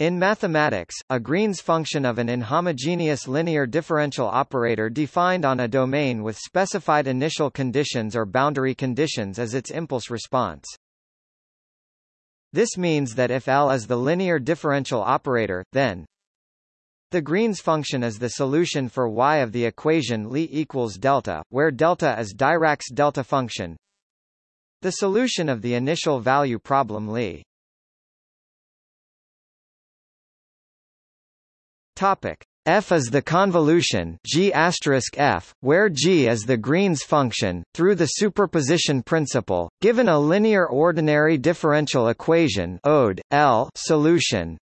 In mathematics, a Green's function of an inhomogeneous linear differential operator defined on a domain with specified initial conditions or boundary conditions is its impulse response. This means that if L is the linear differential operator, then the Green's function is the solution for y of the equation Li equals delta, where delta is Dirac's delta function. The solution of the initial value problem Li. Topic f is the convolution g f, where g is the Green's function, through the superposition principle, given a linear ordinary differential equation ODE, L solution.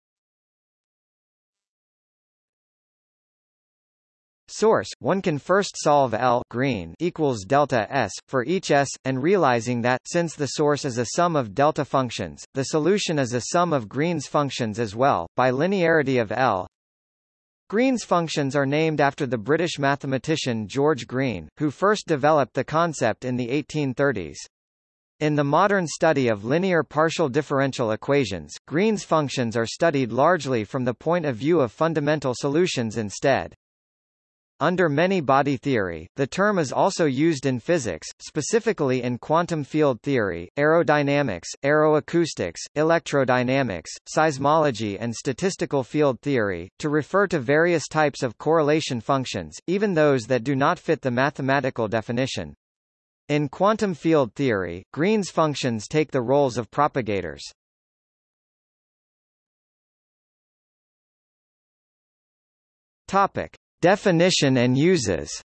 Source: One can first solve L green equals delta S for each S, and realizing that since the source is a sum of delta functions, the solution is a sum of Green's functions as well. By linearity of L, Green's functions are named after the British mathematician George Green, who first developed the concept in the 1830s. In the modern study of linear partial differential equations, Green's functions are studied largely from the point of view of fundamental solutions instead. Under many-body theory, the term is also used in physics, specifically in quantum field theory, aerodynamics, aeroacoustics, electrodynamics, seismology and statistical field theory, to refer to various types of correlation functions, even those that do not fit the mathematical definition. In quantum field theory, Green's functions take the roles of propagators. Topic. Definition and uses.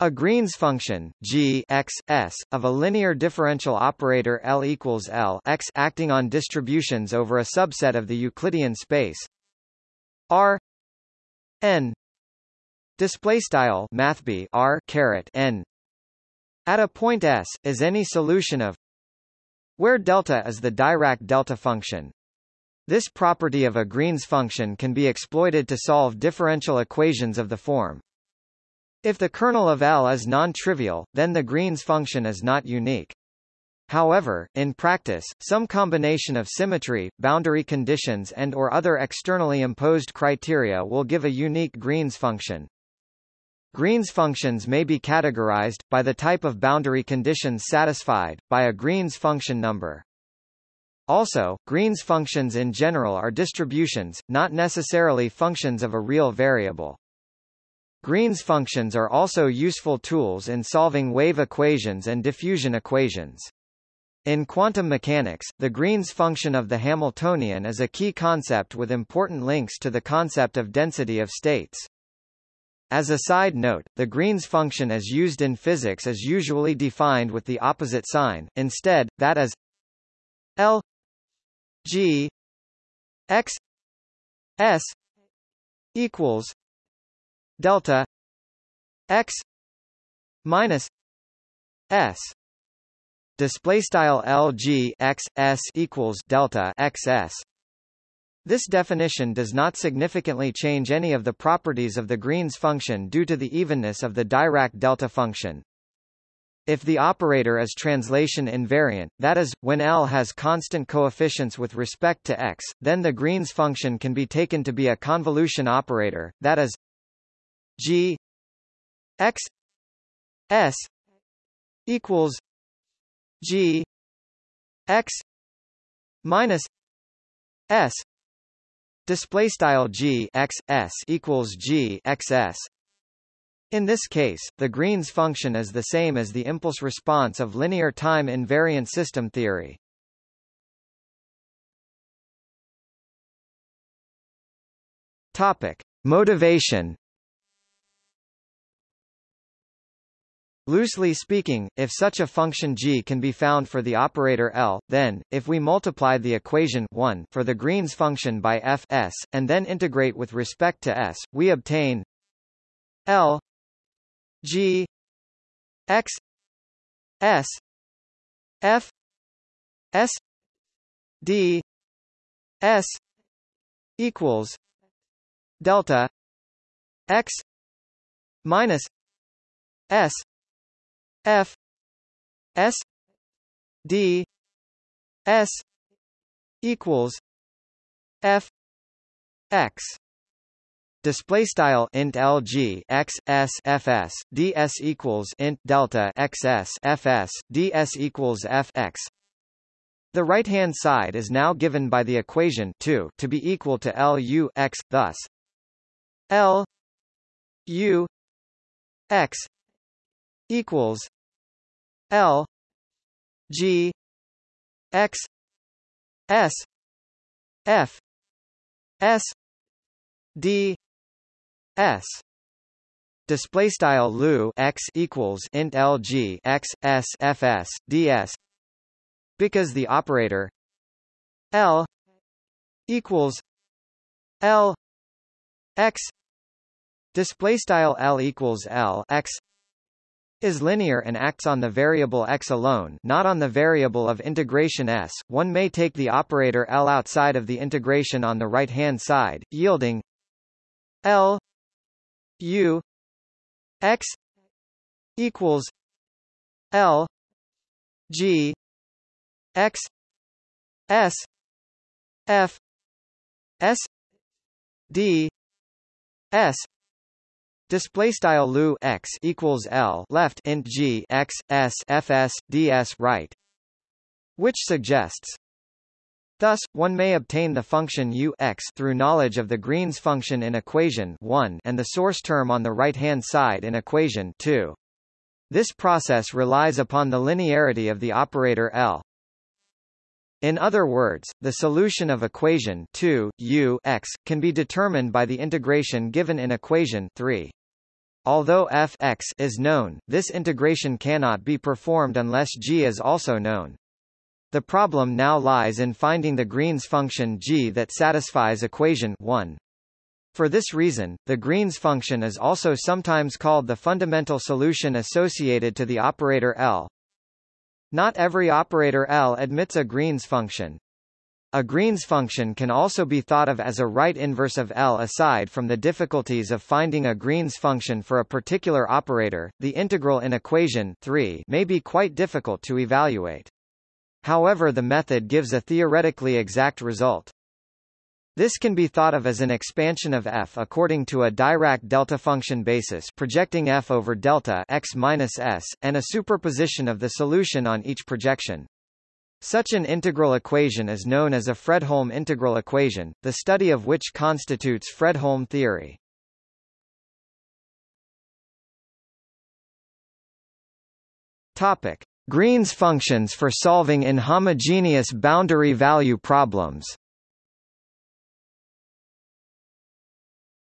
A Green's function g x s of a linear differential operator L equals L x acting on distributions over a subset of the Euclidean space. R n display style mathb R caret n. At a point s is any solution of where delta is the Dirac delta function this property of a Green's function can be exploited to solve differential equations of the form. If the kernel of L is non-trivial, then the Green's function is not unique. However, in practice, some combination of symmetry, boundary conditions and or other externally imposed criteria will give a unique Green's function. Green's functions may be categorized, by the type of boundary conditions satisfied, by a Green's function number. Also, Green's functions in general are distributions, not necessarily functions of a real variable. Green's functions are also useful tools in solving wave equations and diffusion equations. In quantum mechanics, the Green's function of the Hamiltonian is a key concept with important links to the concept of density of states. As a side note, the Green's function as used in physics is usually defined with the opposite sign, instead, that is L G X S equals delta X minus S display style LG X S equals delta XS this definition does not significantly change any of the properties of the Green's function due to the evenness of the Dirac delta function. If the operator is translation invariant, that is, when L has constant coefficients with respect to x, then the Green's function can be taken to be a convolution operator, that is g x s equals g x minus s display style g x s equals g x s in this case, the Green's function is the same as the impulse response of linear time invariant system theory. Topic: Motivation. Loosely speaking, if such a function g can be found for the operator L, then, if we multiply the equation 1 for the Green's function by f s, and then integrate with respect to s, we obtain L G X S F S D S equals delta X minus S F S D S equals f x display style int lg x s equals int delta xs fs ds equals f x. The right-hand side is now given by the equation 2 to be equal to L u x, thus L U x equals L G x S F S D S. Display style lu x equals int lg x s fs ds because the operator L equals L x. Display style L equals L x is linear and acts on the variable x alone not on the variable of integration s, one may take the operator L outside of the integration on the right-hand side, yielding L U x equals L G x s f s d s Display style lu x equals l left int g x s fs ds right, which suggests. Thus, one may obtain the function u x through knowledge of the Green's function in equation 1 and the source term on the right-hand side in equation 2. This process relies upon the linearity of the operator L. In other words, the solution of equation 2 u x can be determined by the integration given in equation 3. Although f x is known, this integration cannot be performed unless g is also known. The problem now lies in finding the Green's function g that satisfies equation 1. For this reason, the Green's function is also sometimes called the fundamental solution associated to the operator L. Not every operator L admits a Green's function. A Green's function can also be thought of as a right inverse of L. Aside from the difficulties of finding a Green's function for a particular operator, the integral in equation 3 may be quite difficult to evaluate. However the method gives a theoretically exact result. This can be thought of as an expansion of f according to a Dirac delta function basis projecting f over delta x minus s, and a superposition of the solution on each projection. Such an integral equation is known as a Fredholm integral equation, the study of which constitutes Fredholm theory. Topic: Green's functions for solving inhomogeneous boundary value problems.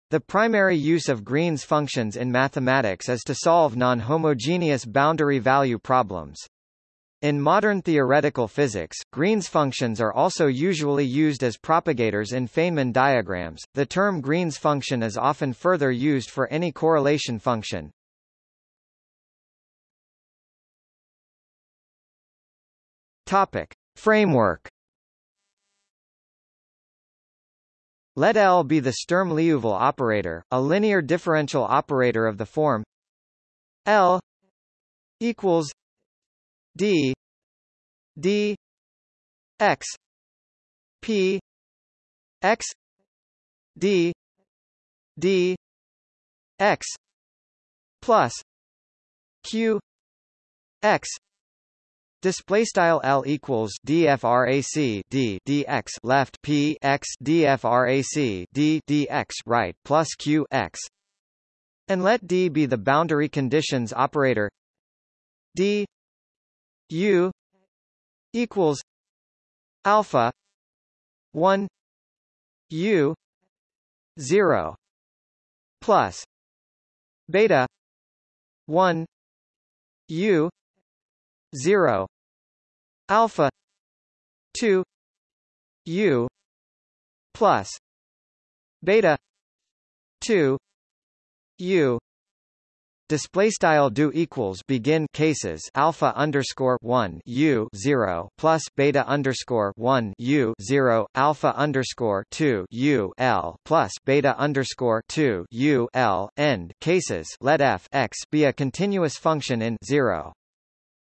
The primary use of Green's functions in mathematics is to solve non-homogeneous boundary value problems. In modern theoretical physics, Green's functions are also usually used as propagators in Feynman diagrams. The term Green's function is often further used for any correlation function. Topic: Framework. Let L be the Sturm-Liouville operator, a linear differential operator of the form L equals D D X P X D D X plus Q X Display style L equals DFRAC D DX left P X DFRAC D DX right plus Q X. And let D be the boundary conditions operator. D U equals alpha 1 U 0 plus beta 1 U 0 alpha 2 u plus beta 2 u. Display style do equals begin cases alpha underscore one u zero plus beta underscore one u zero alpha underscore two u l plus beta underscore two u l. End cases. Let f x be a continuous function in zero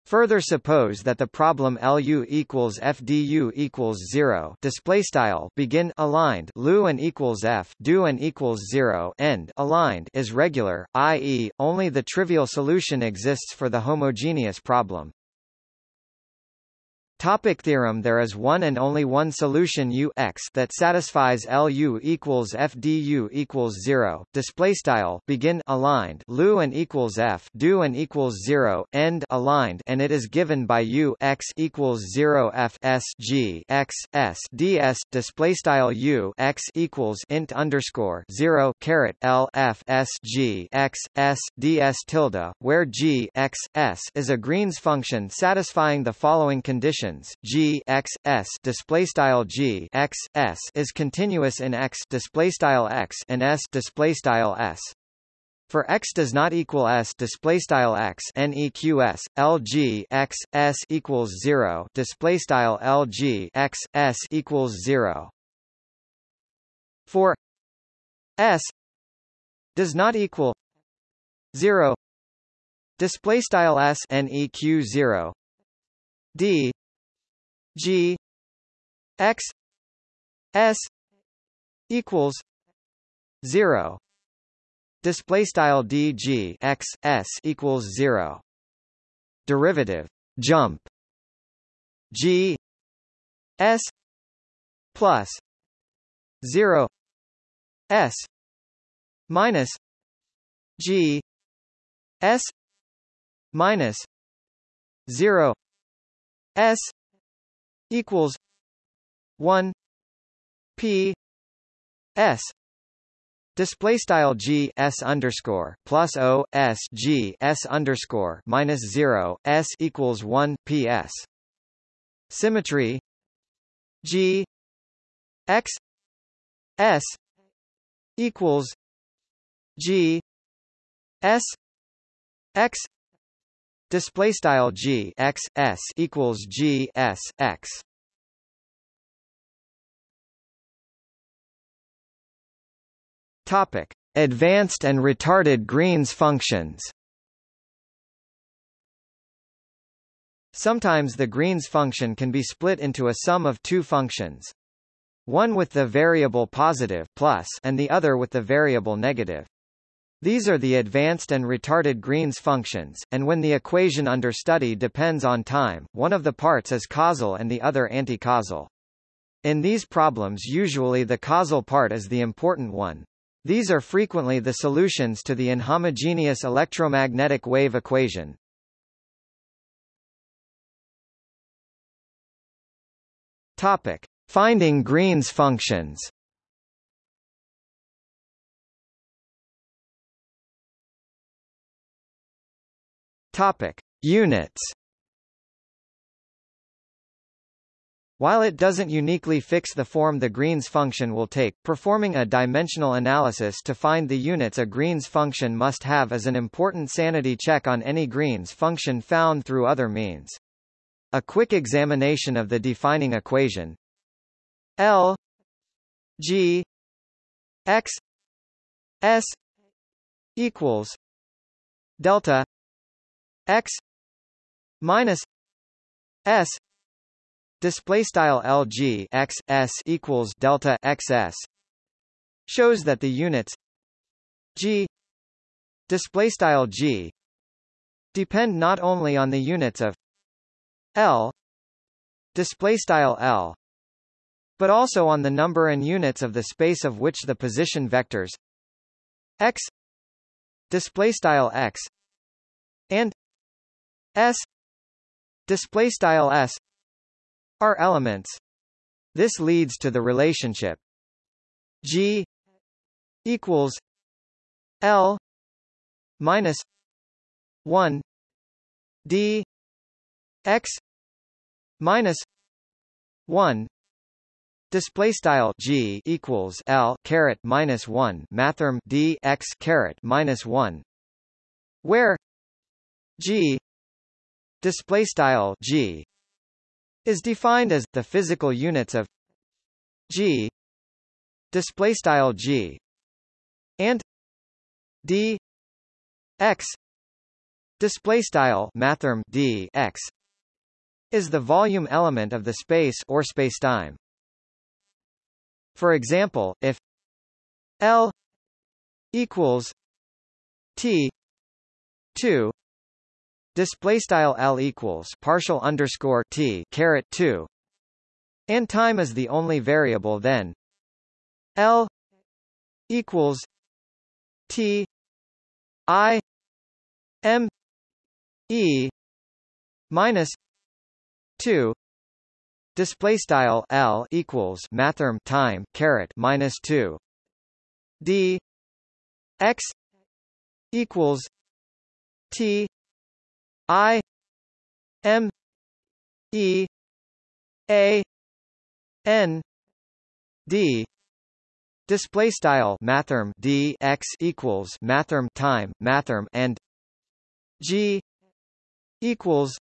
Further suppose that the problem LU equals FDU equals 0 display style begin aligned LU and equals F do and equals 0 end aligned is regular, i.e., only the trivial solution exists for the homogeneous problem. Topic theorem There is one and only one solution U x that satisfies LU equals FDU equals 0, display style begin aligned. LU and equals F do and equals 0, end aligned. And it is given by U x equals 0 F S G x S D S. Display style U x equals int underscore 0 caret L F S G x S DS tilde, where G x S is a Green's function satisfying the following condition g x s display style g x s is continuous in x display style x and s display style s. For x does not equal s display style x neqs lg x s equals zero display style lg x s equals zero. For s does not equal zero display style s neq zero d G X S equals zero. Display style dg x s equals 0 derivative jump. G s plus 0 s minus g s minus 0 s equals one P S Display style G S underscore plus O S G S underscore minus zero S equals one P S. Symmetry G X S equals G S X display style g x s equals g s x. Topic: Advanced and retarded Green's functions. Sometimes the Green's function can be split into a sum of two functions. One with the variable positive plus and the other with the variable negative. These are the advanced and retarded Green's functions, and when the equation under study depends on time, one of the parts is causal and the other anti-causal. In these problems usually the causal part is the important one. These are frequently the solutions to the inhomogeneous electromagnetic wave equation. Topic: Finding Green's functions. Topic: Units. While it doesn't uniquely fix the form the Green's function will take, performing a dimensional analysis to find the units a Green's function must have is an important sanity check on any Green's function found through other means. A quick examination of the defining equation L G X S equals delta x minus s display style lg x s equals delta xs shows that the units g display style g depend not only on the units of l display style l but also on the number and units of the space of which the position vectors x display style x and S display style S are elements. This leads to the relationship. G equals L minus 1 D X minus 1 Display style G equals L caret minus one. Mathrm D X caret minus one. Where G display style g is defined as the physical units of g display style g and d x display style mathrm d x is the volume element of the space or spacetime. For example, if L equals T two display style L equals partial underscore T caret two and time is the only variable then. L equals T I M E minus two display style L equals mathrm time caret minus two D X equals T I M E A N D. Display style mathrm d x equals mathrm time mathrm and g equals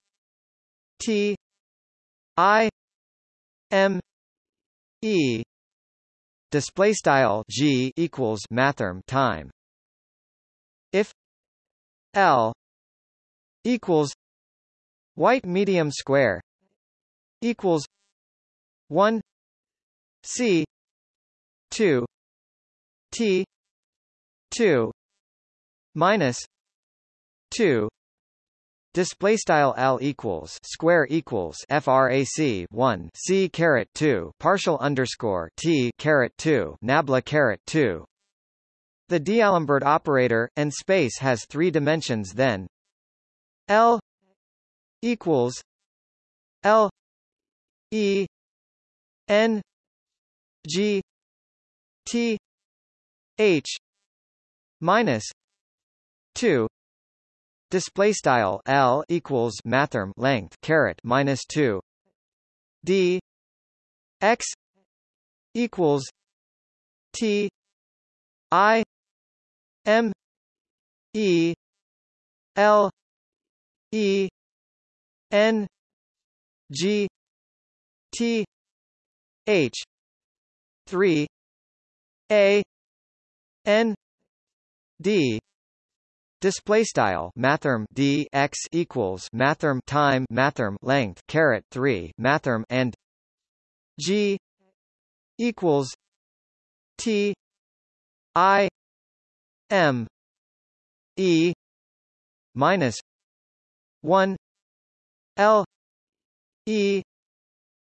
t i m e. Display style g equals mathrm time. If l equals white medium square equals 1 c 2 T two minus two display style L equals square equals frac 1 C caret 2 partial underscore T caret 2 nabla caret 2 the D'Alembert operator and space has three dimensions then L equals L E N G T H minus two. Display style L equals mathrm length caret minus two. D X equals T I M E L E N G T H three A n d. Display style mathrm d x equals mathrm time mathrm length caret 3 mathrm and g equals t i m e minus 1 l e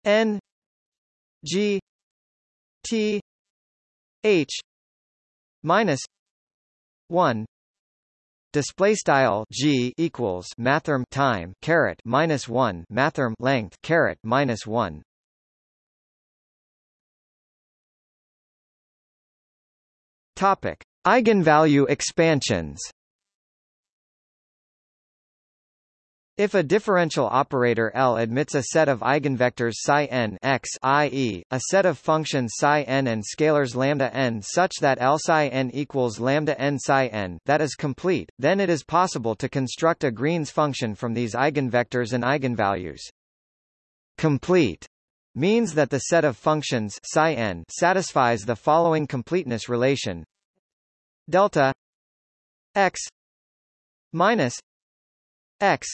n g t h minus 1 display style g equals mathrm time caret minus 1 mathrm length caret minus 1 topic eigenvalue expansions If a differential operator L admits a set of eigenvectors psi n x i.e., a set of functions psi n and scalars lambda n such that L psi n equals lambda n psi n that is complete, then it is possible to construct a Green's function from these eigenvectors and eigenvalues. Complete means that the set of functions psi n satisfies the following completeness relation delta x minus x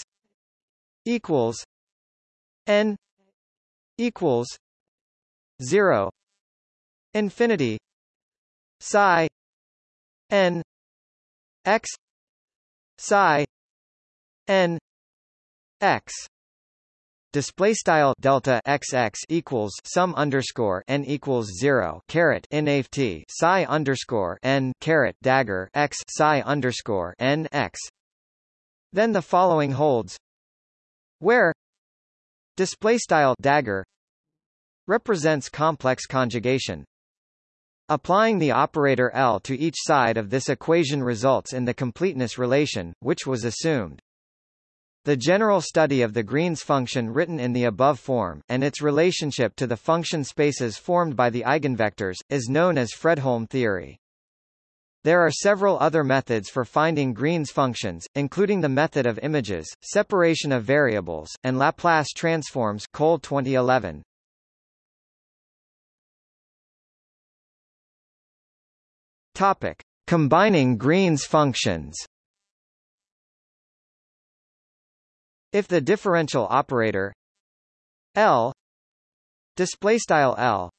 equals n equals 0 infinity psi n x psi n x display style delta xx equals sum underscore n equals zero caret nft psi underscore n caret dagger x psi underscore n x. Then the following holds where display style dagger represents complex conjugation. Applying the operator L to each side of this equation results in the completeness relation, which was assumed. The general study of the Green's function written in the above form, and its relationship to the function spaces formed by the eigenvectors, is known as Fredholm theory. There are several other methods for finding Green's functions, including the method of images, separation of variables, and Laplace transforms Cole 2011. Topic: Combining Green's functions. If the differential operator L display style L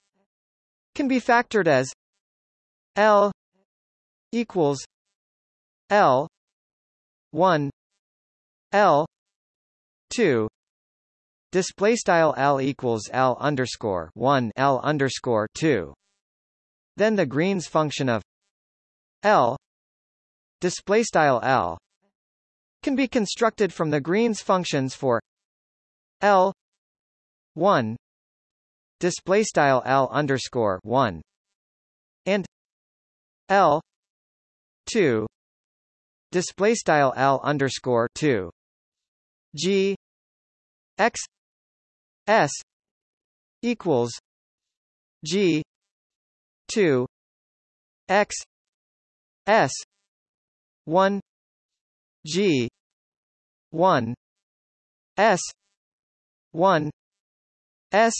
can be factored as L equals L 1 L 2 display style L equals L underscore 1 L underscore 2 then the Green's function of L display style L can be constructed from the Green's functions for L 1 display style L underscore 1 and L 2 display style L underscore 2 G. X. S. equals G. 2 X. S. 1 G. 1 S. 1 S.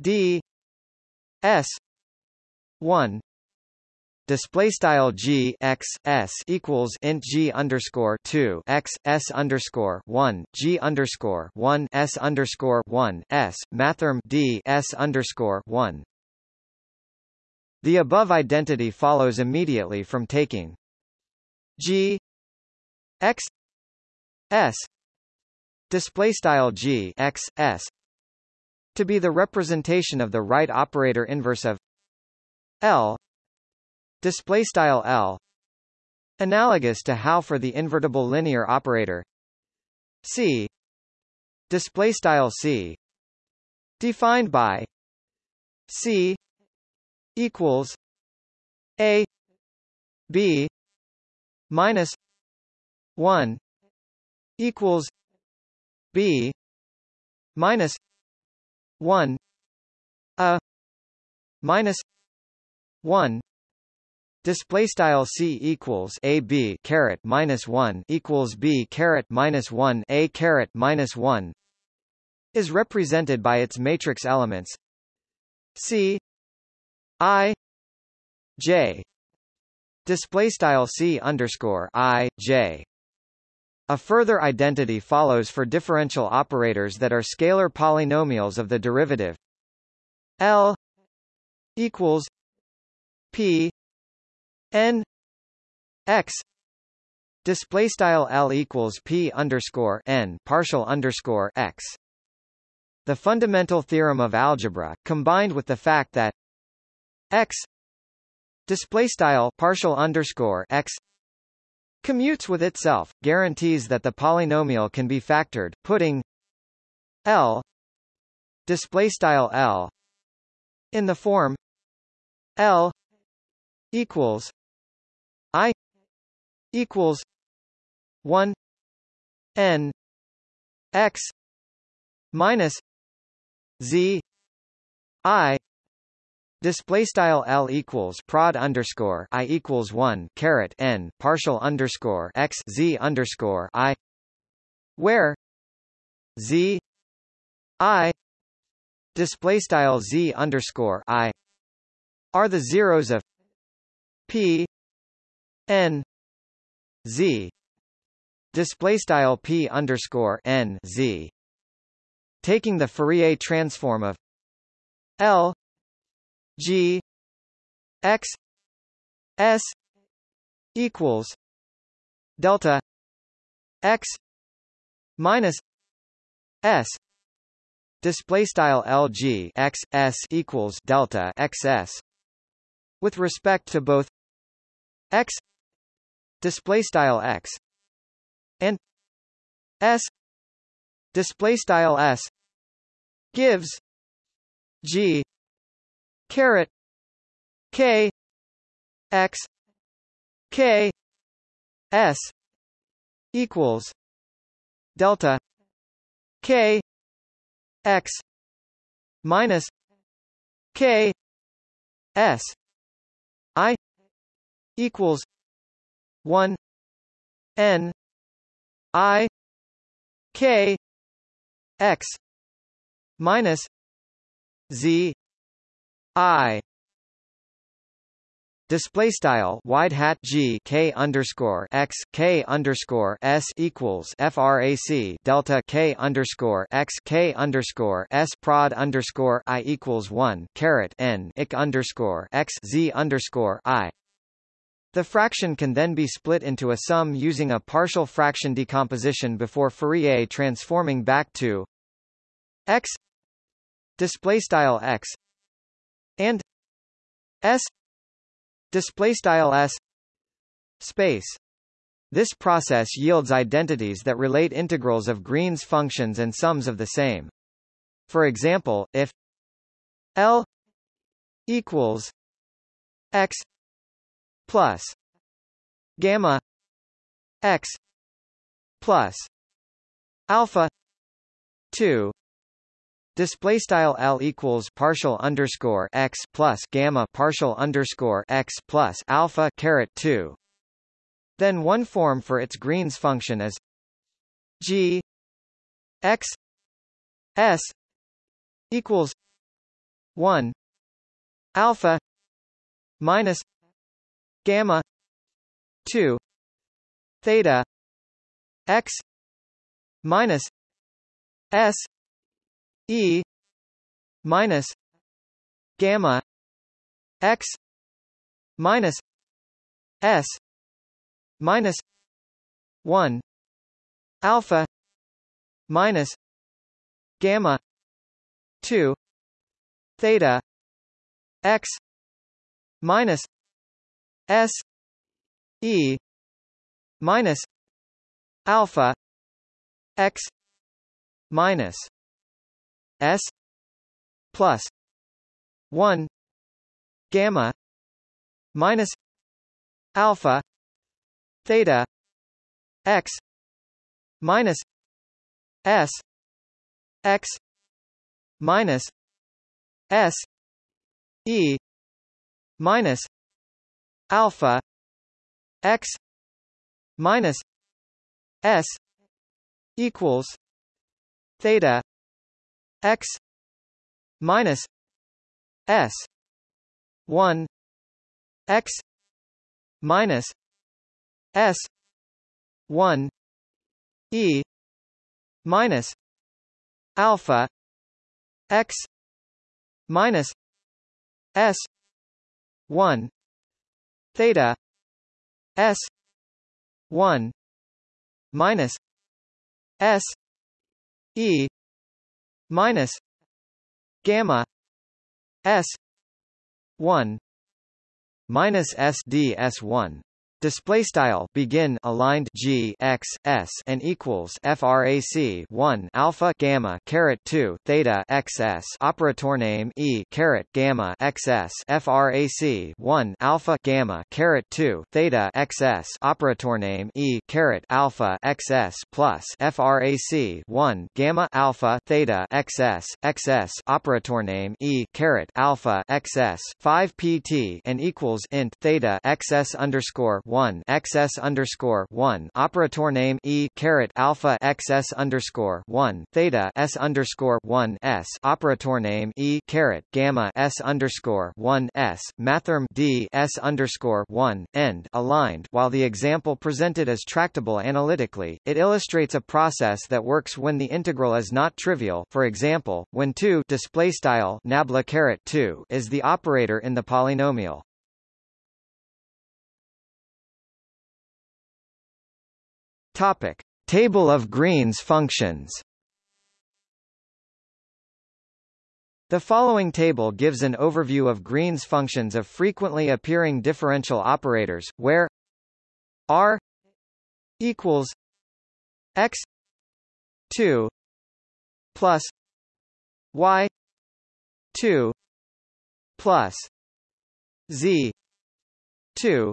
D. S. 1 display style g x s equals int g underscore two x s underscore one g underscore one s underscore one s mathrm d s underscore one. The above identity follows immediately from taking g x s display style g x s to be the representation of the right operator inverse of L display style L analogous to how for the invertible linear operator C display style C defined by C equals A B minus 1 equals B minus 1 a minus 1 display style c equals a b caret minus 1 equals b caret minus 1 a caret minus 1 is represented by its matrix elements. C i j. Display style c underscore i j. A further identity follows for differential operators that are scalar polynomials of the derivative. L equals P N X display style L equals P underscore N partial underscore X. The fundamental theorem of algebra, combined with the fact that X display style partial underscore X commutes with itself, guarantees that the polynomial can be factored, putting L display style L in the form L equals I equals one N X minus Z I Display style L equals prod underscore I equals one caret N partial underscore X Z underscore I where Z I display style Z underscore I are the zeros of P N. Z. Display style P underscore N Z. Taking the Fourier transform of L G X S equals delta X minus S. Display style LG X S equals delta XS with respect to both X display style X and S display style S gives G caret K X K S equals delta K X minus K S I equals one N I K X minus Z I Display style wide hat g k underscore x k underscore s equals frac delta k underscore x k underscore s prod underscore i equals one caret n ik underscore x z underscore i. The fraction can then be split into a sum using a partial fraction decomposition before Fourier transforming back to x display style x and s display style s space this process yields identities that relate integrals of Green's functions and sums of the same. For example, if L equals x plus gamma x plus alpha 2 Display style L equals partial underscore x plus gamma partial underscore x plus alpha caret two. Then one form for its Green's function is g x s equals one alpha minus gamma two theta x minus s E minus gamma x minus S minus one alpha minus gamma two theta x minus S E minus alpha x minus S plus one gamma minus alpha theta x minus S x minus S E minus alpha x minus S equals theta x minus s 1 x minus s 1 e minus alpha x minus s 1 theta s 1 minus s e minus gamma s 1 minus SD S1 display style begin aligned g x s and equals frac 1 alpha gamma caret 2 theta xs operator name e caret gamma xs frac 1 alpha gamma caret 2 theta xs operator name e caret alpha xs plus frac 1 gamma alpha theta xs xs operator name e caret alpha xs 5 pt and equals int theta xs underscore 1 xs underscore 1 operator name e caret alpha xs underscore 1 theta s underscore 1 s operator name e caret gamma s underscore 1 s mathrm d s underscore 1 end aligned. While the example presented is tractable analytically, it illustrates a process that works when the integral is not trivial. For example, when 2 display style nabla caret 2 is the operator in the polynomial. Topic: Table of Green's functions. The following table gives an overview of Green's functions of frequently appearing differential operators, where r equals x 2 plus y 2 plus z 2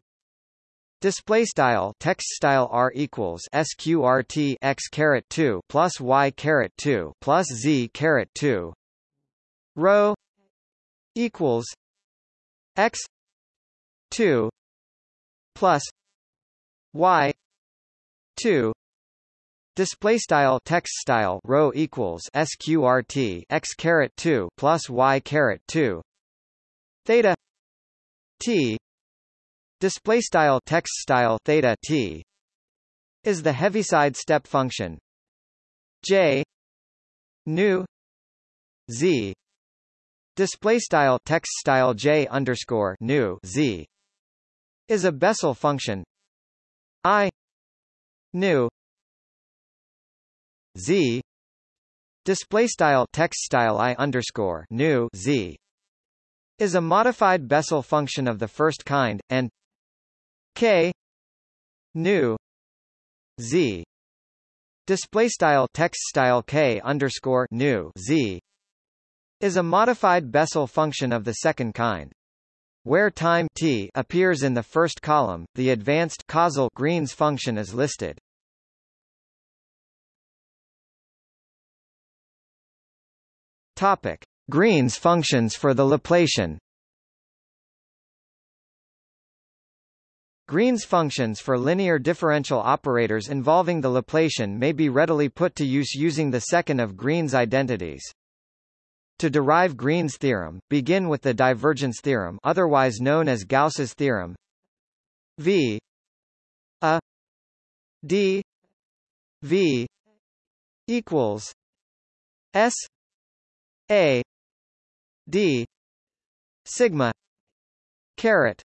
Display style text style r equals sqrt x caret two plus y caret two plus z caret two. Rho equals x two plus y two. Display style text style rho equals sqrt x caret two plus y caret two. Theta t display style text style theta t is the heaviside step function. J nu z display style text style j underscore nu z is a Bessel function. I nu z display style text style i underscore nu z is a modified Bessel function of the first kind and k nu z display style text style k underscore nu z is a modified Bessel function of the second kind. Where time t appears in the first column, the advanced causal Green's function is listed. Topic: Green's functions for the Laplacian. Green's functions for linear differential operators involving the Laplacian may be readily put to use using the second of Green's identities. To derive Green's theorem, begin with the divergence theorem otherwise known as Gauss's theorem V a d v equals s a d sigma caret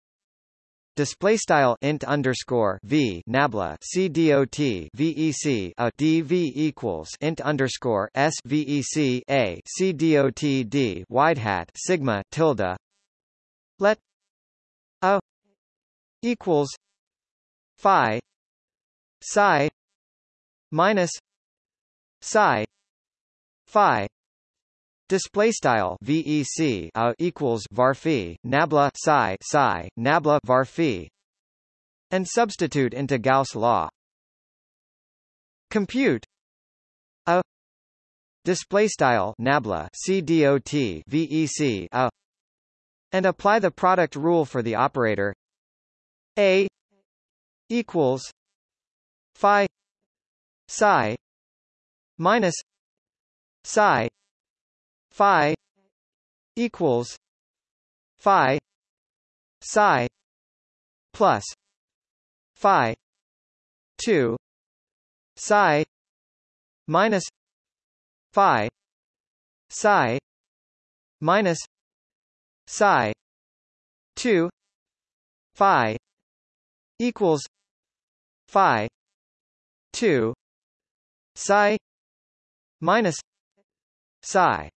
display style int underscore v nabla c dot vec a dv equals int underscore s vec a c dot d wide hat sigma tilde. Let a equals phi psi minus psi phi Display style VEC a equals varphi nabla psi psi nabla varphi and substitute into Gauss law. Compute a display style nabla CDOT VEC a and apply the product rule for the operator a equals phi psi minus psi phi equals phi psi plus phi 2 psi minus phi psi minus psi 2 phi equals phi 2 psi minus psi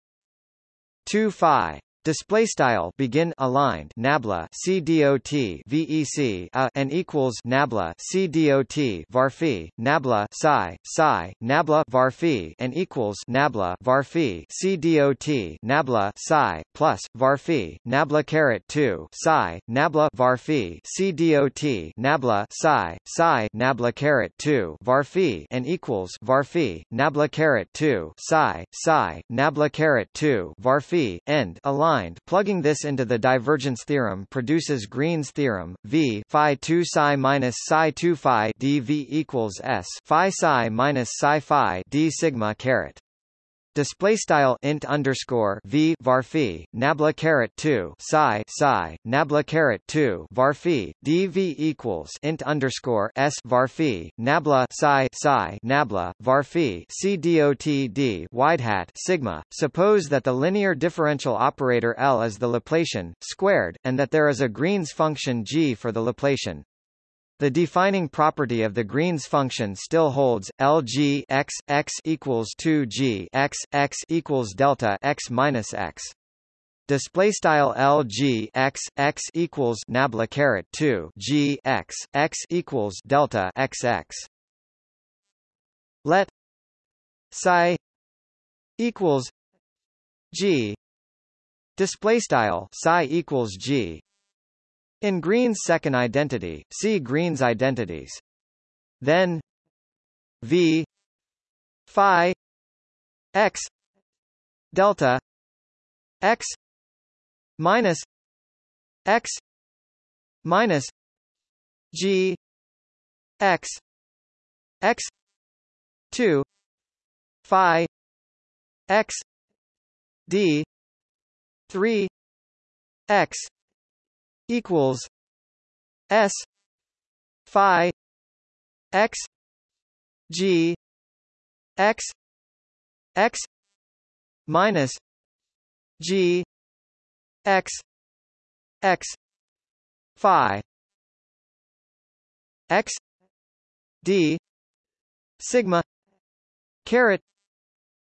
2 phi display style begin aligned nabla c dot vec a and equals nabla c dot varphi nabla psi psi nabla varphi and equals nabla varphi c dot nabla psi plus varphi nabla caret 2 psi nabla varphi c dot nabla psi psi nabla caret 2 varphi and equals varphi nabla caret 2 psi psi nabla caret 2 varphi end aligned plugging this into the divergence theorem produces Green's theorem, V phi 2 psi minus psi 2 phi dV equals S phi psi minus psi phi d sigma caret display style int underscore v varphi nabla caret 2 psi psi nabla caret 2 varphi dv equals int underscore s varphi nabla psi psi nabla varphi c dot d wide hat sigma. Suppose that the linear differential operator L is the Laplacian squared and that there is a Green's function G for the Laplacian the defining property of the Green's function still holds. Lg x x equals 2g x x equals delta x minus x. Display style Lg x x equals nabla caret 2 g x x equals delta x x. Let psi equals g display style psi equals g in Green's second identity, see Green's identities. Then V phi x delta x minus x minus g x x 2 phi x d 3 x equals S phi x G x x minus G x x phi x d sigma caret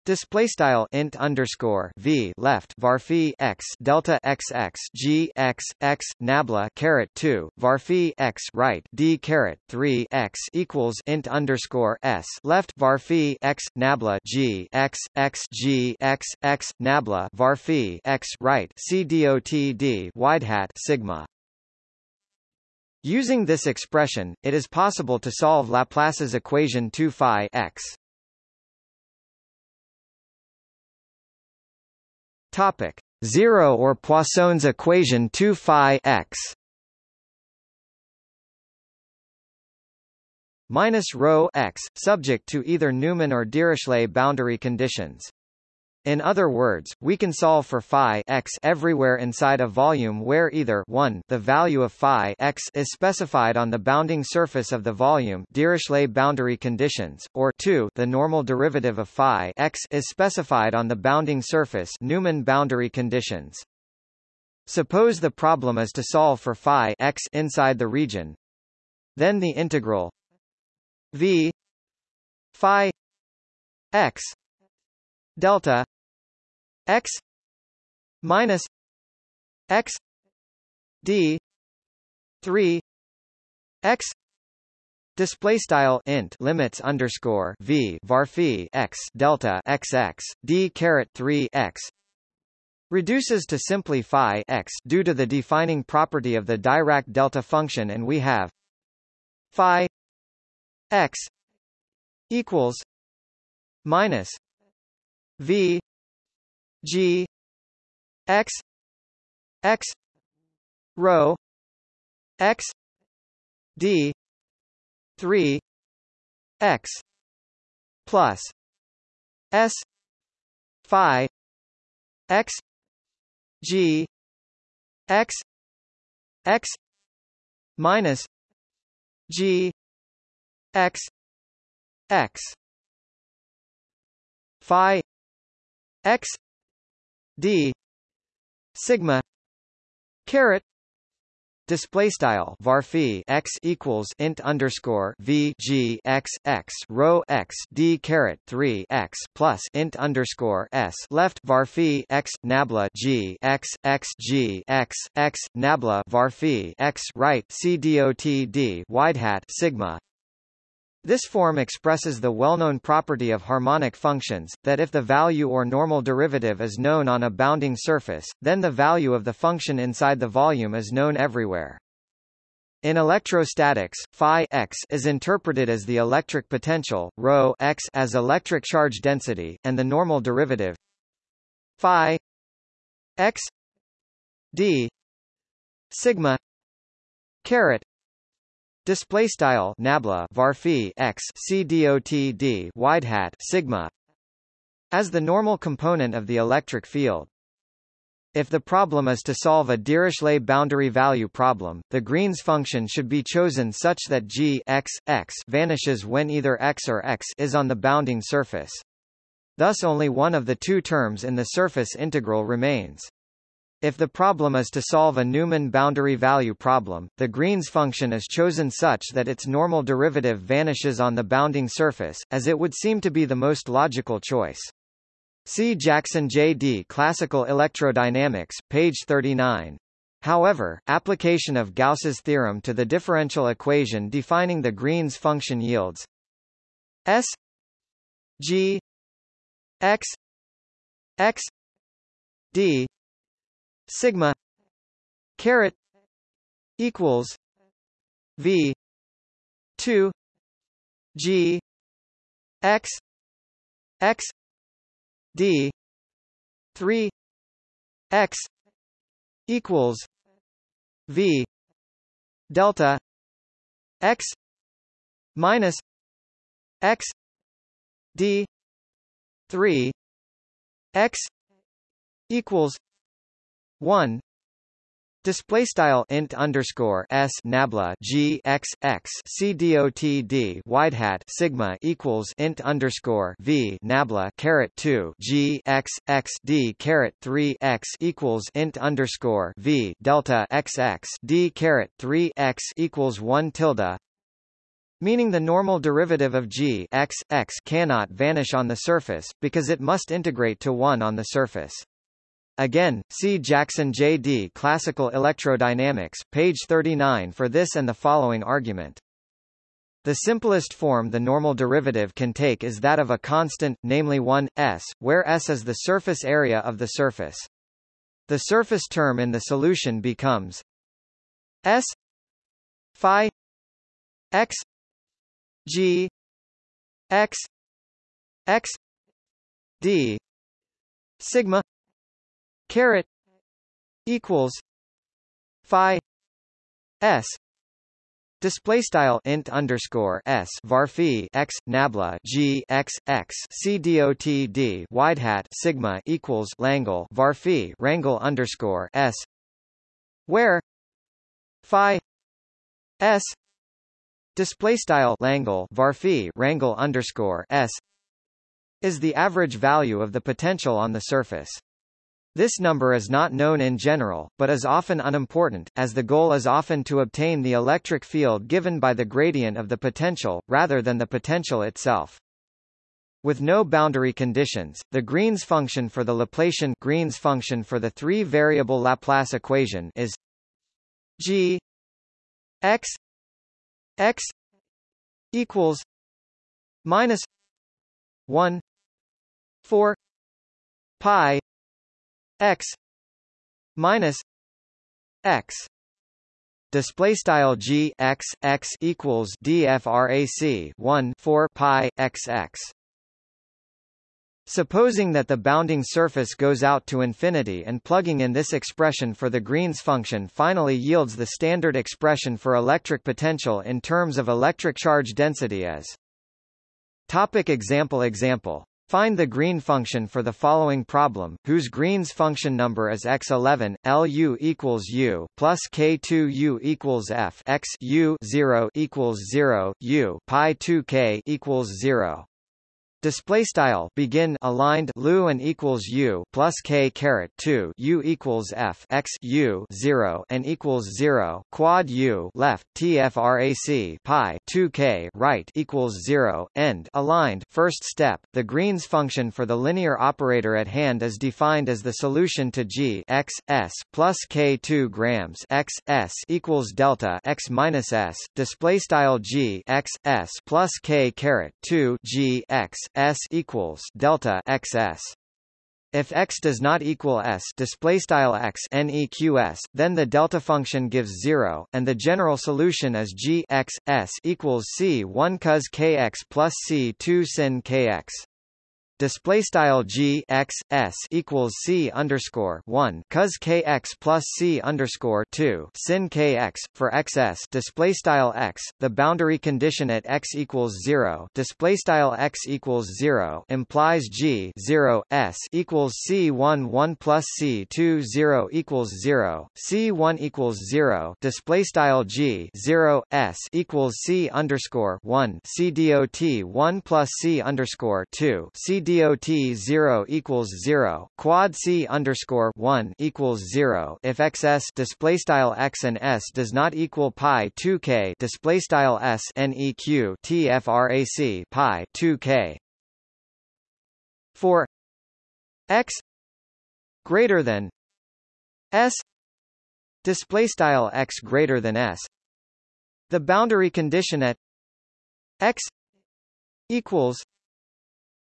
Display style int underscore v left varphi x delta x x g x x nabla caret two varphi x right d caret three x equals int underscore s left varphi x nabla g x x g x x nabla varphi x right c dot d wide hat sigma. Using this expression, it is possible to solve Laplace's equation 2 phi x. Topic. 0 or Poisson's equation 2 phi x minus rho x subject to either Neumann or Dirichlet boundary conditions in other words, we can solve for phi x everywhere inside a volume where either 1 the value of phi x is specified on the bounding surface of the volume Dirichlet boundary conditions, or 2 the normal derivative of phi x is specified on the bounding surface Neumann boundary conditions. Suppose the problem is to solve for phi x inside the region. Then the integral v phi x delta x minus x d 3 x Display style int limits underscore v varphi x delta x x d caret 3 x reduces to simply phi x due to the defining property of the Dirac delta function, and we have phi x equals minus v g x x rho x d 3 x plus s phi x g x x minus g x x phi x d sigma caret display style varphi x equals int underscore v g x x rho x d caret 3 x plus int underscore s left varphi x nabla g x x g x x nabla varphi x right c dot d wide hat sigma this form expresses the well-known property of harmonic functions, that if the value or normal derivative is known on a bounding surface, then the value of the function inside the volume is known everywhere. In electrostatics, phi x is interpreted as the electric potential, rho x as electric charge density, and the normal derivative phi x d sigma caret Display style nabla varphi x c dot d wide hat sigma as the normal component of the electric field. If the problem is to solve a Dirichlet boundary value problem, the Green's function should be chosen such that g x, x vanishes when either x or x is on the bounding surface. Thus only one of the two terms in the surface integral remains. If the problem is to solve a Neumann boundary value problem, the Green's function is chosen such that its normal derivative vanishes on the bounding surface, as it would seem to be the most logical choice. See Jackson J.D. Classical Electrodynamics, page 39. However, application of Gauss's theorem to the differential equation defining the Green's function yields S G x x d sigma caret equals v 2 g x x d 3 x equals v delta x minus x d 3 x equals 1 Display style int underscore s nabla g x x c dot d wide hat sigma equals int underscore v nabla caret two g x x d caret three x equals int underscore v delta x x d caret three x equals one tilde meaning the normal derivative of g x x cannot vanish on the surface, because it must integrate to 1 on the surface. Again, see Jackson J.D. Classical Electrodynamics, page 39 for this and the following argument. The simplest form the normal derivative can take is that of a constant, namely 1, s, where s is the surface area of the surface. The surface term in the solution becomes s phi x g x x d sigma caret equals phi s Display style int underscore s varphi x nabla g x x c dot d wide hat sigma equals langle varphi rangle underscore s where phi s display style langle varphi rangle underscore s is the average value of the potential on the surface. This number is not known in general, but is often unimportant, as the goal is often to obtain the electric field given by the gradient of the potential, rather than the potential itself. With no boundary conditions, the Green's function for the Laplacian Green's function for the three-variable Laplace equation is g x x equals minus 1 4 pi x minus x. Display style g x x equals dfrac 1 4 pi x x. Supposing that the bounding surface goes out to infinity and plugging in this expression for the Green's function finally yields the standard expression for electric potential in terms of electric charge density as Topic example Example Find the green function for the following problem, whose Green's function number is x11, Lu equals u plus k2u equals f x u 0 equals 0, u pi 2k equals 0. Display style begin aligned lu and equals u plus k caret 2 u equals f x u 0 and equals 0 quad u left tfrac pi 2 k right equals 0 end aligned first step the Green's function for the linear operator at hand is defined as the solution to g x s plus k 2 grams x s equals delta x minus s display style g x s plus k caret 2 g x s equals delta xs. If x does not equal s display style x neqs, then the delta function gives zero, and the general solution is g x s equals c 1 cos kx plus c 2 sin kx display style g x s equals c underscore one cos kx plus c underscore two sin kx for xs display style x. The boundary condition at x equals zero display style x equals zero implies g zero s equals c one one plus c two zero equals zero c one equals zero display style g zero s equals c underscore one c dot one plus c underscore two c dot 0 equals 0 quad c underscore 1 equals 0 if xs display style x and s does not equal pi 2k display style s neq tfrac pi 2k for x greater than s display style x greater than s the boundary condition at x equals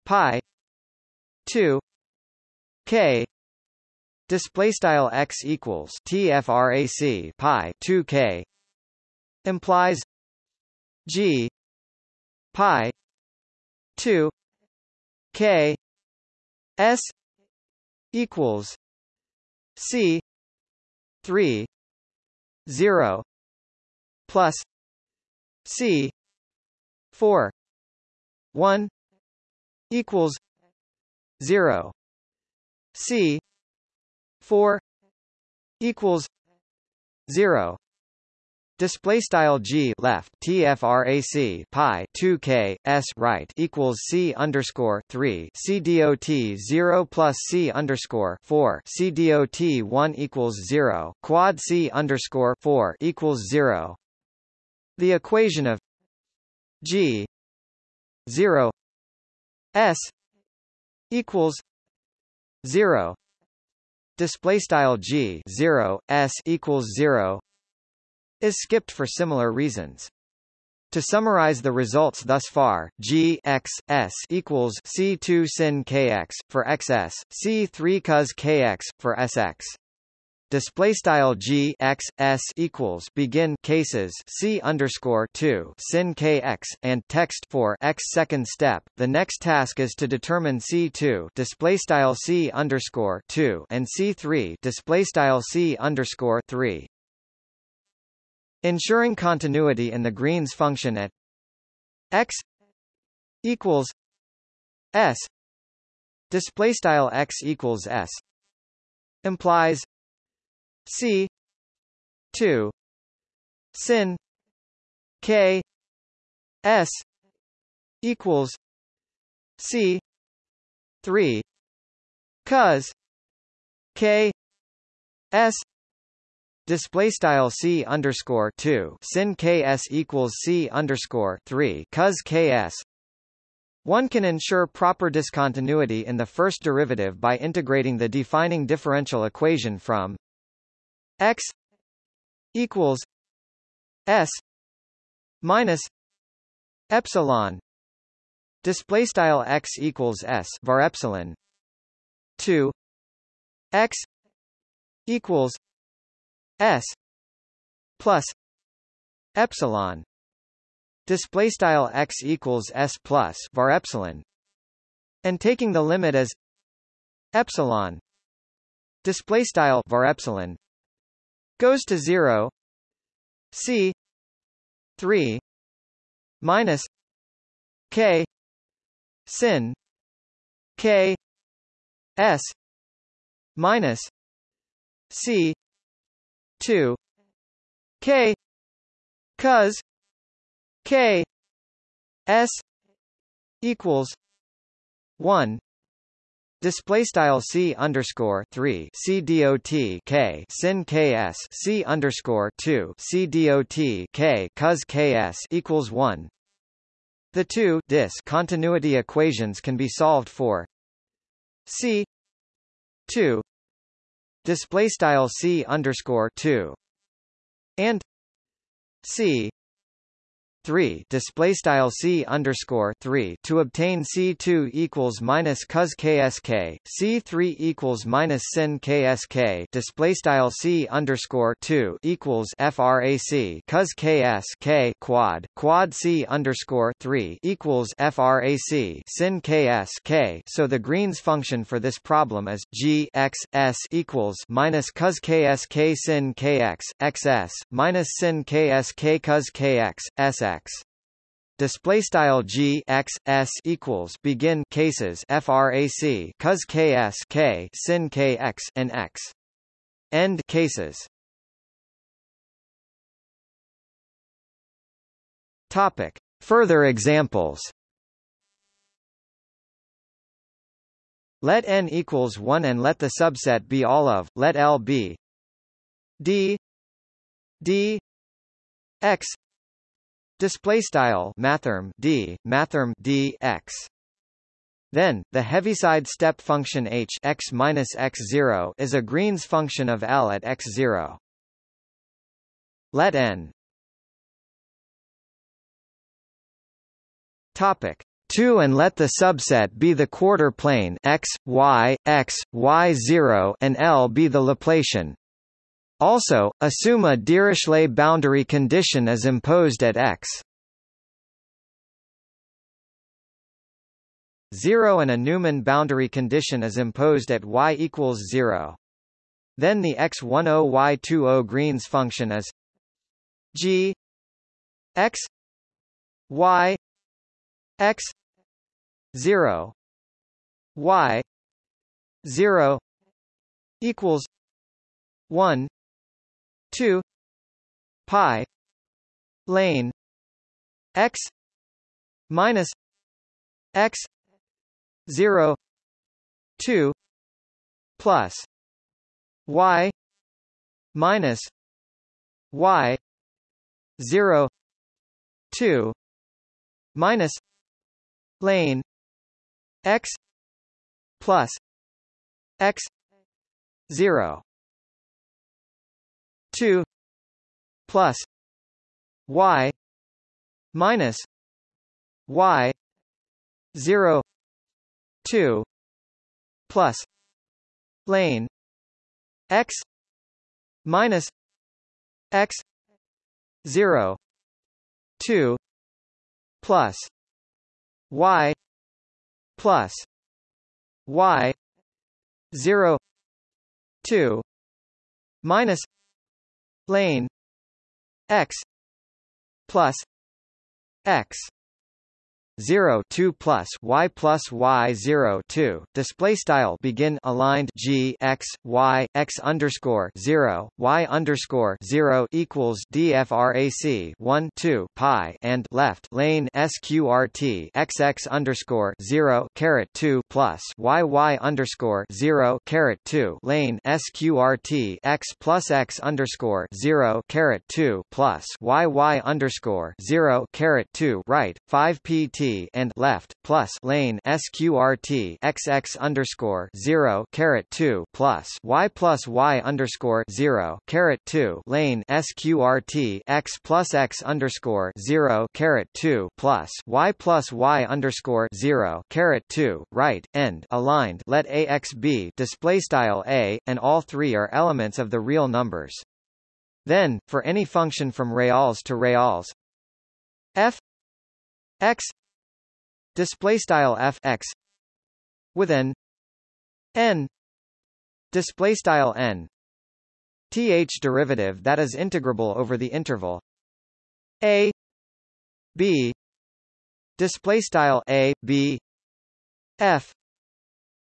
pi 2 k display style x equals tfrac pi 2 k implies g pi 2 k s equals c 3 0 plus c 4 1 equals 0 c 4 equals 0 Display style g left tfrac pi 2 k s right equals c underscore 3 c dot 0 plus c underscore 4 c dot 1 equals 0 quad c underscore 4 equals 0. The equation of g 0 s equals 0 display style g 0 s equals 0 is skipped for similar reasons. To summarize the results thus far, g x s equals c2 sin kx for xs, c3 cos kx for sx. Display style g x s equals begin cases c underscore two sin kx and text for x second step. The next task is to determine c two display style c underscore two and c three display style c underscore three. Ensuring continuity in the Green's function at x equals s display style x equals s implies c. 2 sin. K. S. equals c. 3 cos. K. S. Display style c underscore two. Sin ks equals c underscore three. Cos ks. One can ensure proper discontinuity in the first derivative by integrating the defining differential equation from x equals s minus epsilon. Display style x equals s var epsilon. 2 x equals s plus epsilon. Display style x equals s plus var epsilon. And taking the limit as epsilon. Display style var epsilon goes to 0 c 3 minus k sin k s minus c 2 k cos k s equals 1 Display style c underscore three c dot k sin ks c underscore two c dot k cos ks equals one. The two dis continuity equations can be solved for c two display style c underscore 2 and c 3 display style c underscore 3 to obtain c2 equals minus cos ksk c3 equals minus sin ksk display style c underscore 2 equals frac cos ks k quad quad c underscore 3 equals frac sin ks k. So the Green's function for this problem is g x s equals minus cos ksk sin kx xs minus sin ksk cos kx sx x. Display style g x s equals begin cases frac cos ks k sin kx and x. End cases. Topic. Further examples. Let n equals 1 and let the subset be all of let L be. D. D. X display style mathrm d mathrm d x. Then the heaviside step function h x minus x0 is a Green's function of L at x0 let n. Topic 2 and let the subset be the quarter plane x y x y0 and L be the Laplacian also, assume a Dirichlet boundary condition is imposed at x 0 and a Neumann boundary condition is imposed at y equals 0. Then the x10 y20 Green's function is g x y x 0 y 0 equals 1 2 pi lane x minus x 0 2 plus y minus y 0 2 minus lane x plus x 0 2 plus y minus y 0 2 plus lane x minus x 0 2 plus y plus y 0 2 minus lane. X plus x 0 2 plus y plus y 0 2 display style begin aligned g x y x underscore 0 y underscore 0 equals dfrac 1 2 pi and left lane sqrt x x underscore 0 caret 2 plus y y underscore 0 caret 2 lane sqrt x plus x underscore 0 caret 2 plus y y underscore 0 caret 2 right 5 pt and left plus lane sqrt xx underscore zero caret two plus y plus y underscore zero caret two lane sqrt x plus x underscore zero caret two plus y plus y underscore zero caret two right end aligned let ax be display style a and all three are elements of the real numbers. Then, for any function from reals to reals, f x display style f x with an n display style n th derivative that is integrable over the interval a b display style a b f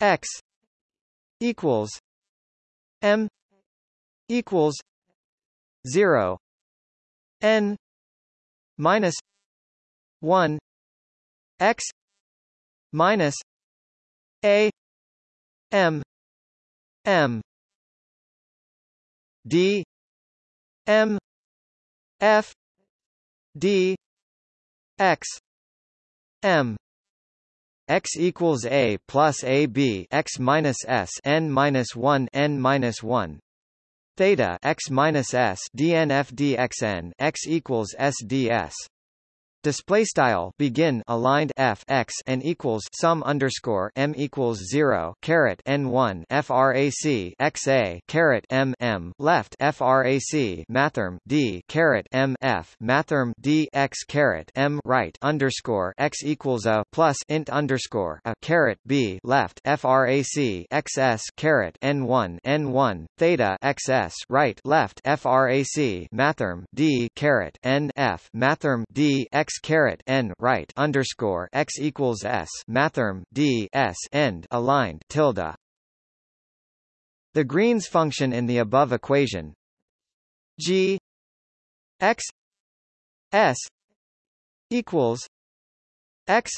x equals m equals 0 n minus 1 x minus a m m d m f d x m x equals a plus a b x minus s n minus one n minus one. Theta x minus s dnf dxn x equals s ds display style begin aligned f x and equals sum underscore m equals zero caret n one frac x a caret m m left frac mathrm d caret m f mathrm d x caret m right underscore x equals a plus int underscore a caret b left frac xs caret n one n one theta xs right left frac mathrm d caret n f mathrm d x x caret n right underscore x equals s mathrm d s end aligned tilde. The Green's function in the above equation g x s equals x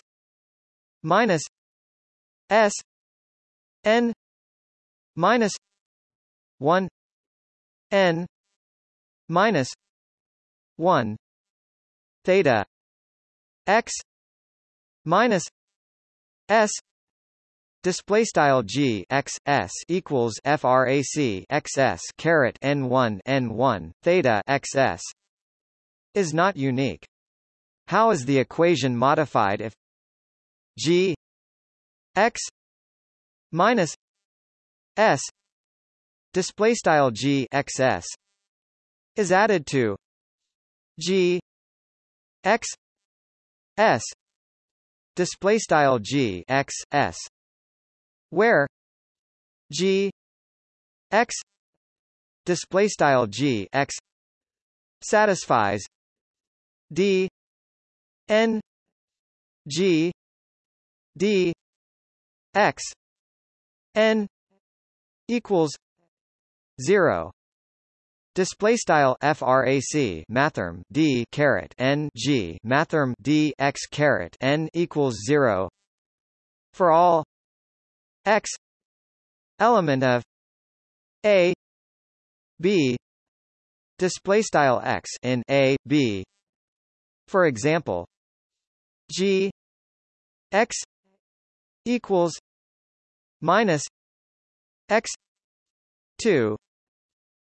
minus s n minus 1 n minus 1 theta x minus s display style g x s equals frac xs caret n1 n1 theta xs is not unique. How is the equation modified if g x minus s display style g xs is added to g x s. Display style g x s. Where? G. X. Display style g x. Satisfies. D. N. G. D. X. N. Equals 0 Display style frac mathrm d caret n g mathrm d x caret n equals zero. For all x element of a b display style x in a b. For example g x equals minus x 2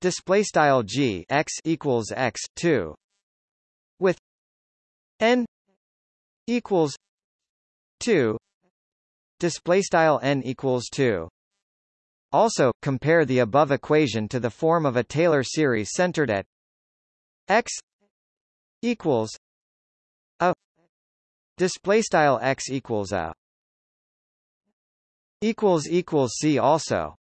display style g x equals x 2 with n equals 2 display style n equals 2 also compare the above equation to the form of a Taylor series centered at x equals a display style x equals a equals equals see also